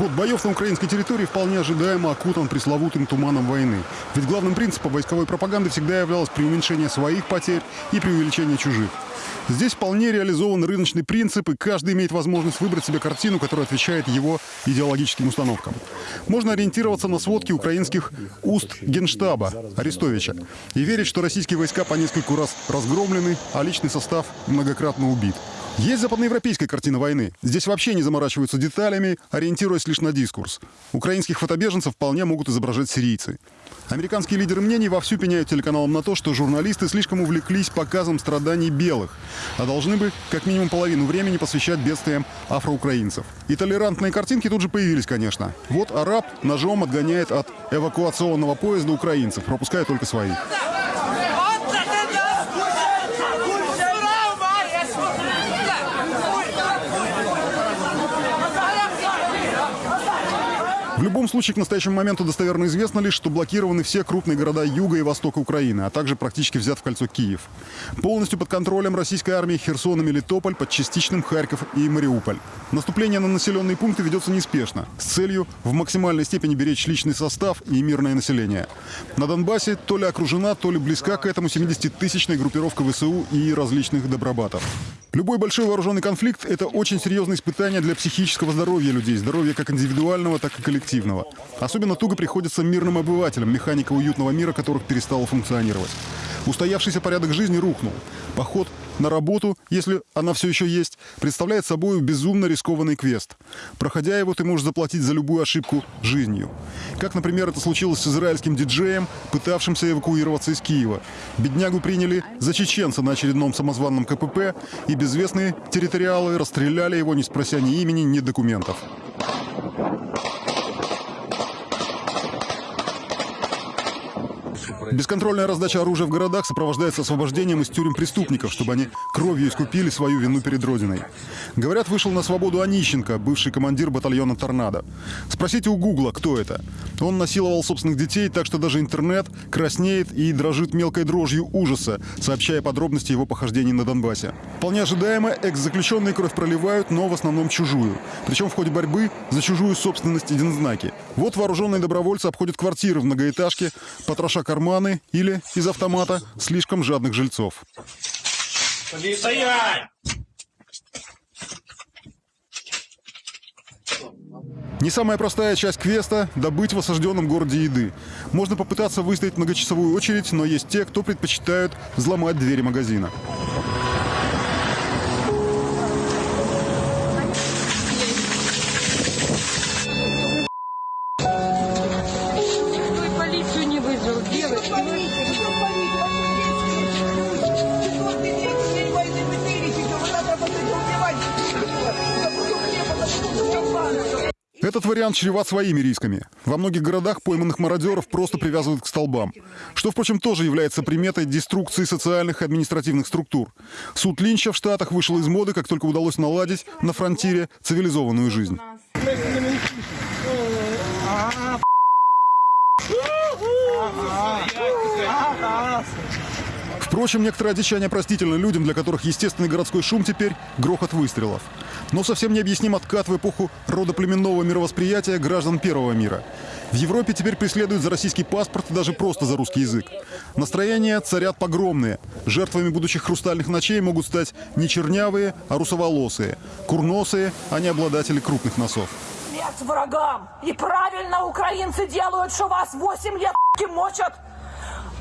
Ход боев на украинской территории вполне ожидаемо окутан пресловутым туманом войны. Ведь главным принципом войсковой пропаганды всегда являлось преуменьшение своих потерь и преувеличение чужих. Здесь вполне реализован рыночный принцип, и каждый имеет возможность выбрать себе картину, которая отвечает его идеологическим установкам. Можно ориентироваться на сводки украинских уст генштаба Арестовича и верить, что российские войска по нескольку раз разгромлены, а личный состав многократно убит. Есть западноевропейская картина войны. Здесь вообще не заморачиваются деталями, ориентируясь лишь на дискурс. Украинских фотобеженцев вполне могут изображать сирийцы. Американские лидеры мнений вовсю пеняют телеканалам на то, что журналисты слишком увлеклись показом страданий белых, а должны бы как минимум половину времени посвящать бедствиям афроукраинцев. И толерантные картинки тут же появились, конечно. Вот араб ножом отгоняет от эвакуационного поезда украинцев, пропуская только своих. В любом случае, к настоящему моменту достоверно известно лишь, что блокированы все крупные города юга и востока Украины, а также практически взят в кольцо Киев. Полностью под контролем российской армии Херсон и Мелитополь, под частичным Харьков и Мариуполь. Наступление на населенные пункты ведется неспешно, с целью в максимальной степени беречь личный состав и мирное население. На Донбассе то ли окружена, то ли близка к этому 70-тысячная группировка ВСУ и различных добробатов. Любой большой вооруженный конфликт – это очень серьезное испытание для психического здоровья людей, здоровья как индивидуального, так и коллективного. Особенно туго приходится мирным обывателям, механика уютного мира которых перестала функционировать. Устоявшийся порядок жизни рухнул. Поход на работу, если она все еще есть, представляет собой безумно рискованный квест. Проходя его, ты можешь заплатить за любую ошибку жизнью. Как, например, это случилось с израильским диджеем, пытавшимся эвакуироваться из Киева. Беднягу приняли за чеченца на очередном самозванном КПП, и безвестные территориалы расстреляли его, не спрося ни имени, ни документов. Бесконтрольная раздача оружия в городах сопровождается освобождением из тюрем преступников, чтобы они кровью искупили свою вину перед Родиной. Говорят, вышел на свободу Онищенко, бывший командир батальона «Торнадо». Спросите у Гугла, кто это. Он насиловал собственных детей, так что даже интернет краснеет и дрожит мелкой дрожью ужаса, сообщая подробности его похождений на Донбассе. Вполне ожидаемо, экс-заключенные кровь проливают, но в основном чужую. Причем в ходе борьбы за чужую собственность знаки. Вот вооруженные добровольцы обходят квартиры в многоэтажке, потроша карманы или из автомата слишком жадных жильцов. Не самая простая часть квеста – добыть в осажденном городе еды. Можно попытаться выстоять многочасовую очередь, но есть те, кто предпочитают взломать двери магазина. Этот вариант чреват своими рисками. Во многих городах пойманных мародеров просто привязывают к столбам. Что, впрочем, тоже является приметой деструкции социальных и административных структур. Суд Линча в Штатах вышел из моды, как только удалось наладить на фронтире цивилизованную жизнь. Впрочем, некоторое одичание простительно людям, для которых естественный городской шум теперь – грохот выстрелов. Но совсем необъясним откат в эпоху родоплеменного мировосприятия граждан Первого мира. В Европе теперь преследуют за российский паспорт и даже просто за русский язык. Настроения царят погромные. Жертвами будущих хрустальных ночей могут стать не чернявые, а русоволосые. Курносые, а не обладатели крупных носов. Смерть врагам! И правильно украинцы делают, что вас 8 лет мочат!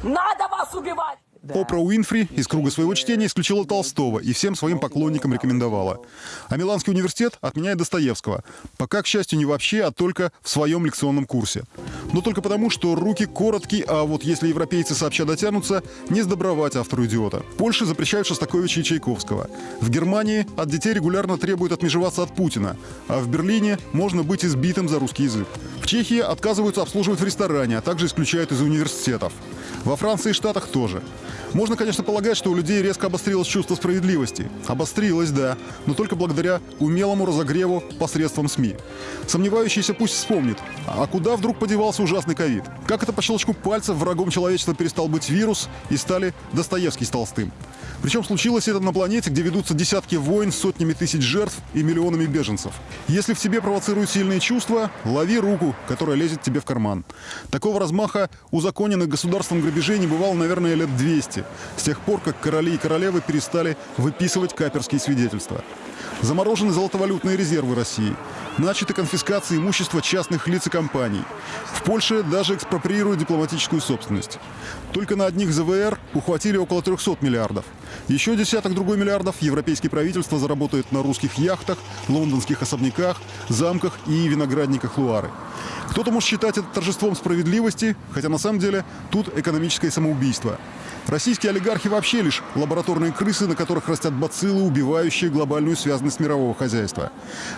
Надо вас убивать! Опра Уинфри из круга своего чтения исключила Толстого и всем своим поклонникам рекомендовала. А Миланский университет отменяет Достоевского. Пока, к счастью, не вообще, а только в своем лекционном курсе. Но только потому, что руки короткие, а вот если европейцы сообща дотянутся, не сдобровать автору идиота. В Польше запрещают Шостаковича и Чайковского. В Германии от детей регулярно требуют отмежеваться от Путина. А в Берлине можно быть избитым за русский язык. Чехии отказываются обслуживать в ресторане, а также исключают из университетов. Во Франции и Штатах тоже. Можно, конечно, полагать, что у людей резко обострилось чувство справедливости. Обострилось, да, но только благодаря умелому разогреву посредством СМИ. Сомневающийся пусть вспомнит, а куда вдруг подевался ужасный ковид? Как это по щелчку пальцев врагом человечества перестал быть вирус и стали Достоевский с Толстым? Причем случилось это на планете, где ведутся десятки войн с сотнями тысяч жертв и миллионами беженцев. Если в тебе провоцируют сильные чувства, лови руку, которая лезет тебе в карман. Такого размаха узаконенных государством грабежей не бывало, наверное, лет 200, с тех пор, как короли и королевы перестали выписывать каперские свидетельства. Заморожены золотовалютные резервы России. Начаты конфискации имущества частных лиц и компаний. В Польше даже экспроприируют дипломатическую собственность. Только на одних ЗВР ухватили около 300 миллиардов. Еще десяток другой миллиардов европейские правительства заработают на русских яхтах, лондонских особняках, замках и виноградниках Луары. Кто-то может считать это торжеством справедливости, хотя на самом деле тут экономическое самоубийство. Российские олигархи вообще лишь лабораторные крысы, на которых растят бациллы, убивающие глобальную связанность мирового хозяйства.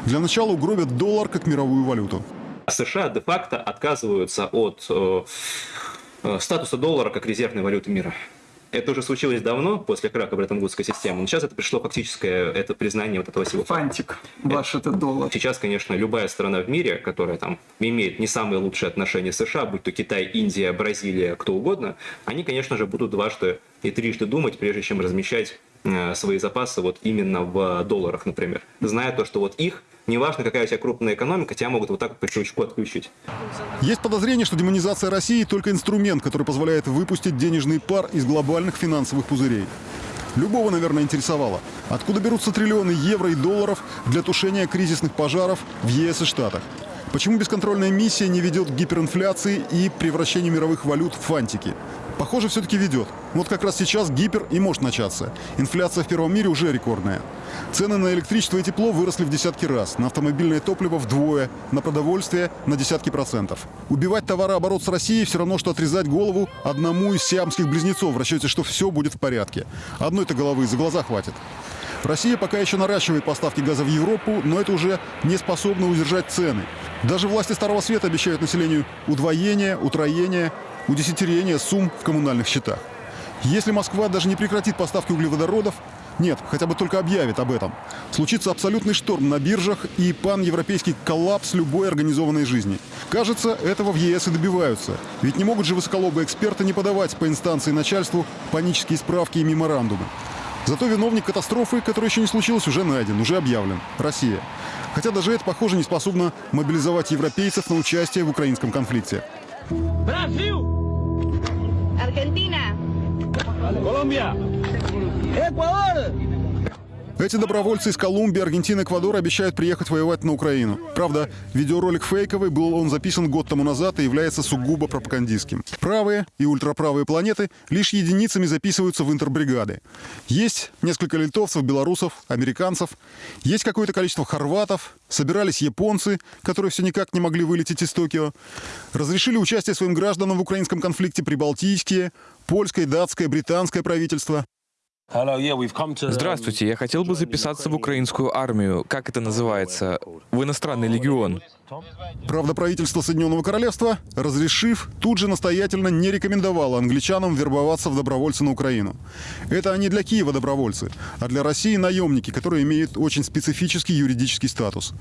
Для начала угробят доллар как мировую валюту. США де-факто отказываются от э, э, статуса доллара как резервной валюты мира. Это уже случилось давно, после краха Бреттон-Вудской системы, но сейчас это пришло фактическое это признание вот этого всего. Фантик, ваш это доллар. Сейчас, конечно, любая страна в мире, которая там имеет не самые лучшие отношения с США, будь то Китай, Индия, Бразилия, кто угодно, они, конечно же, будут дважды и трижды думать, прежде чем размещать э, свои запасы вот именно в долларах, например. Зная то, что вот их неважно, какая у тебя крупная экономика, тебя могут вот так по щелчку отключить. Есть подозрение, что демонизация России только инструмент, который позволяет выпустить денежный пар из глобальных финансовых пузырей. Любого, наверное, интересовало, откуда берутся триллионы евро и долларов для тушения кризисных пожаров в ЕС и Штатах. Почему бесконтрольная миссия не ведет к гиперинфляции и превращению мировых валют в фантики? Похоже, все-таки ведет. Вот как раз сейчас гипер и может начаться. Инфляция в первом мире уже рекордная. Цены на электричество и тепло выросли в десятки раз, на автомобильное топливо вдвое, на продовольствие на десятки процентов. Убивать товарооборот с Россией все равно, что отрезать голову одному из сиамских близнецов в расчете, что все будет в порядке. Одной-то головы за глаза хватит. Россия пока еще наращивает поставки газа в Европу, но это уже не способно удержать цены. Даже власти Старого Света обещают населению удвоение, утроение, удесятерение сумм в коммунальных счетах. Если Москва даже не прекратит поставки углеводородов, нет, хотя бы только объявит об этом. Случится абсолютный шторм на биржах и пан-европейский коллапс любой организованной жизни. Кажется, этого в ЕС и добиваются. Ведь не могут же высоколобые эксперты не подавать по инстанции начальству панические справки и меморандумы. Зато виновник катастрофы, которая еще не случилась, уже найден, уже объявлен. Россия. Хотя даже это, похоже, не способно мобилизовать европейцев на участие в украинском конфликте. Brasil. Argentina. Colombia. Ecuador. Эти добровольцы из Колумбии, Аргентины, Эквадора обещают приехать воевать на Украину. Правда, видеоролик фейковый, был он записан год тому назад и является сугубо пропагандистским. Правые и ультраправые планеты лишь единицами записываются в интербригады. Есть несколько литовцев, белорусов, американцев, есть какое-то количество хорватов, собирались японцы, которые все никак не могли вылететь из Токио, разрешили участие своим гражданам в украинском конфликте прибалтийские, польское, датское, британское правительство. Здравствуйте, я хотел бы записаться в украинскую армию. Как это называется? В иностранный легион. Правда, правительство Соединенного Королевства, разрешив, тут же настоятельно не рекомендовало англичанам вербоваться в добровольцы на Украину. Это они для Киева добровольцы, а для России наемники, которые имеют очень специфический юридический статус.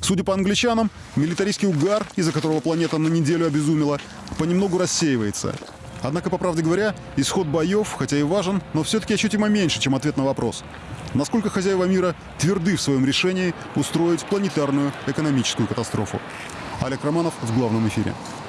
Судя по англичанам, милитаристский угар, из-за которого планета на неделю обезумела, понемногу рассеивается. Однако, по правде говоря, исход боев, хотя и важен, но все-таки ощутимо меньше, чем ответ на вопрос. Насколько хозяева мира тверды в своем решении устроить планетарную экономическую катастрофу? Олег Романов в главном эфире.